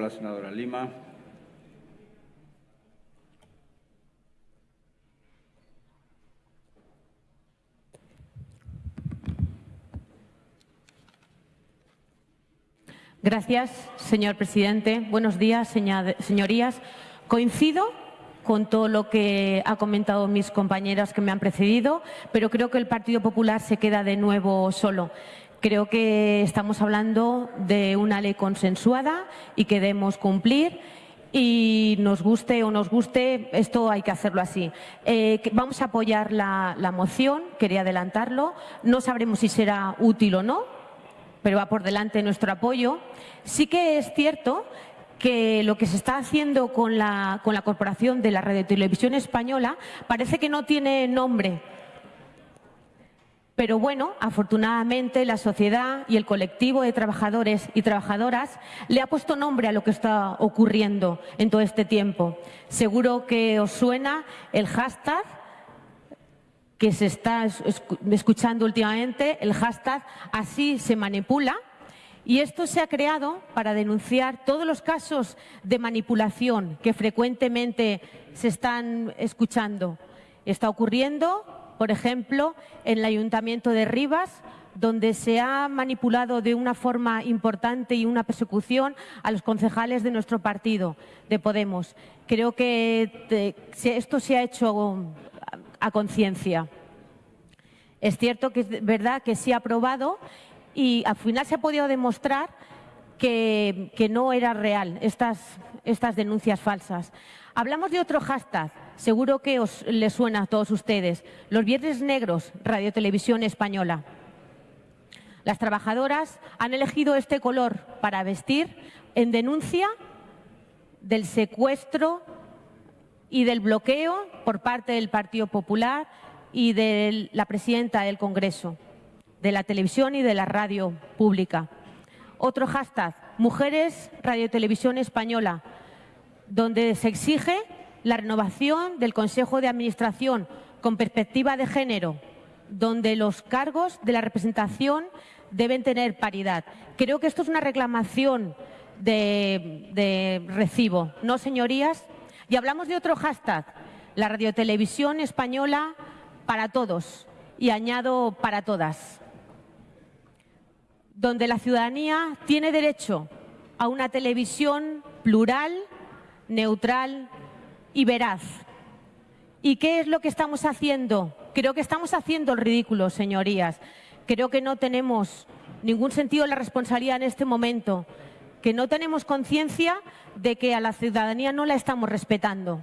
la senadora Lima. Gracias, señor presidente. Buenos días, señorías. Coincido con todo lo que ha comentado mis compañeras que me han precedido, pero creo que el Partido Popular se queda de nuevo solo. Creo que estamos hablando de una ley consensuada y que debemos cumplir y nos guste o nos guste, esto hay que hacerlo así. Eh, vamos a apoyar la, moción, quería adelantarlo. No sabremos si será útil o no, pero va por delante nuestro apoyo. Sí que es cierto que lo que se está haciendo con la, con la Corporación de la Radio Televisión Española parece que no tiene nombre. Pero bueno, afortunadamente la sociedad y el colectivo de trabajadores y trabajadoras le ha puesto nombre a lo que está ocurriendo en todo este tiempo. Seguro que os suena el hashtag que se está escuchando últimamente, el hashtag así se manipula. Y esto se ha creado para denunciar todos los casos de manipulación que frecuentemente se están escuchando. Está ocurriendo, por ejemplo, en el Ayuntamiento de Rivas, donde se ha manipulado de una forma importante y una persecución a los concejales de nuestro partido, de Podemos. Creo que esto se ha hecho a conciencia. Es cierto que es verdad que se ha aprobado y al final se ha podido demostrar que, no era real estas denuncias falsas. Hablamos de otro hashtag, seguro que os les suena a todos ustedes, los Viernes Negros, Radio Televisión Española. Las trabajadoras han elegido este color para vestir en denuncia del secuestro y del bloqueo por parte del Partido Popular y de la presidenta del Congreso, de la televisión y de la radio pública. Otro hashtag, Mujeres Radio Televisión Española, donde se exige la renovación del Consejo de Administración con perspectiva de género, donde los cargos de la representación deben tener paridad. Creo que esto es una reclamación de, recibo, ¿no, señorías? Y hablamos de otro hashtag, la radiotelevisión española para todos y añado para todas, donde la ciudadanía tiene derecho a una televisión plural, neutral y veraz. ¿Y qué es lo que estamos haciendo? Creo que estamos haciendo el ridículo, señorías. Creo que no tenemos ningún sentido de la responsabilidad en este momento, que no tenemos conciencia de que a la ciudadanía no la estamos respetando.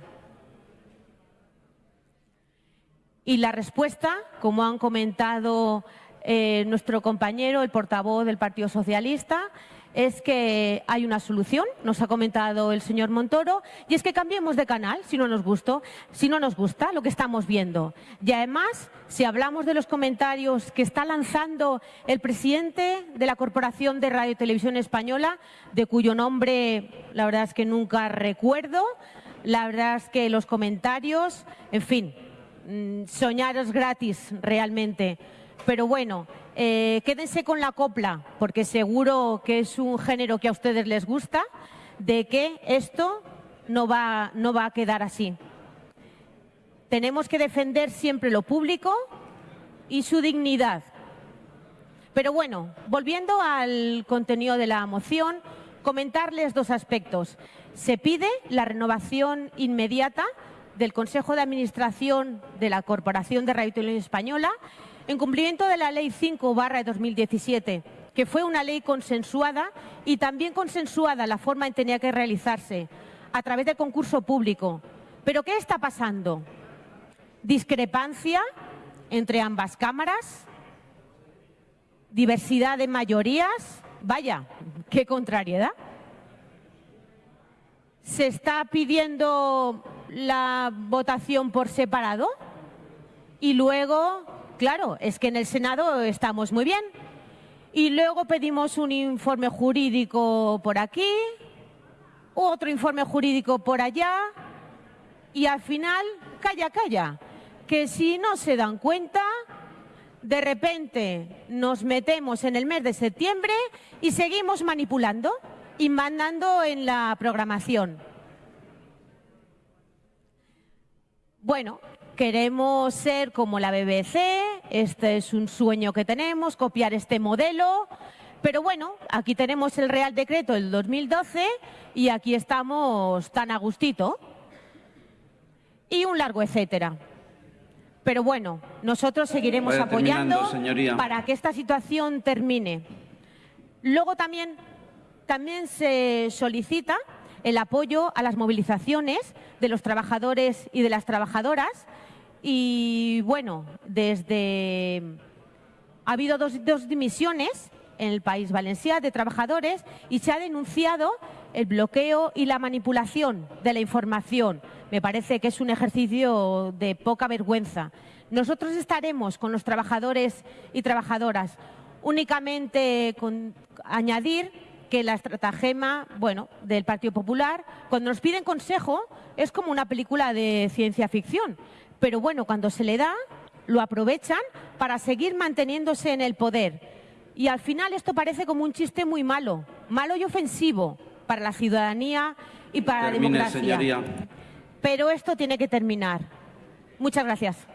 Y la respuesta, como han comentado eh, nuestro compañero, el portavoz del Partido Socialista, es que hay una solución, nos ha comentado el señor Montoro, y es que cambiemos de canal si no nos gustó, si no nos gusta lo que estamos viendo. Y además, si hablamos de los comentarios que está lanzando el presidente de la Corporación de Radio y Televisión Española, de cuyo nombre la verdad es que nunca recuerdo, la verdad es que los comentarios, en fin, Mm, soñaros gratis realmente. Pero bueno, eh, quédense con la copla, porque seguro que es un género que a ustedes les gusta, de que esto no va, no va a quedar así. Tenemos que defender siempre lo público y su dignidad. Pero bueno, volviendo al contenido de la moción, comentarles dos aspectos. Se pide la renovación inmediata del Consejo de Administración de la Corporación de Radio Televisión Española en cumplimiento de la Ley 5 barra de 2017, que fue una ley consensuada y también consensuada la forma en que tenía que realizarse a través de concurso público. ¿Pero qué está pasando? Discrepancia entre ambas cámaras, diversidad de mayorías, vaya, qué contrariedad. Se está pidiendo la votación por separado y luego, claro, es que en el Senado estamos muy bien. Y luego pedimos un informe jurídico por aquí, otro informe jurídico por allá y al final, calla, calla, que si no se dan cuenta, de repente nos metemos en el mes de septiembre y seguimos manipulando y mandando en la programación. Bueno, queremos ser como la BBC, este es un sueño que tenemos, copiar este modelo, pero bueno, aquí tenemos el Real Decreto del 2012 y aquí estamos tan a gustito. Y un largo etcétera. Pero bueno, nosotros seguiremos apoyando para que esta situación termine. Luego también, también se solicita el apoyo a las movilizaciones de los trabajadores y de las trabajadoras. Y bueno, desde ha habido dos, dos dimisiones en el país valenciano de trabajadores y se ha denunciado el bloqueo y la manipulación de la información. Me parece que es un ejercicio de poca vergüenza. Nosotros estaremos con los trabajadores y trabajadoras únicamente con añadir que la estratagema, bueno, del Partido Popular, cuando nos piden consejo, es como una película de ciencia ficción. Pero bueno, cuando se le da, lo aprovechan para seguir manteniéndose en el poder. Y al final esto parece como un chiste muy malo, malo y ofensivo para la ciudadanía y para Termine, la democracia. señoría. Pero esto tiene que terminar. Muchas gracias.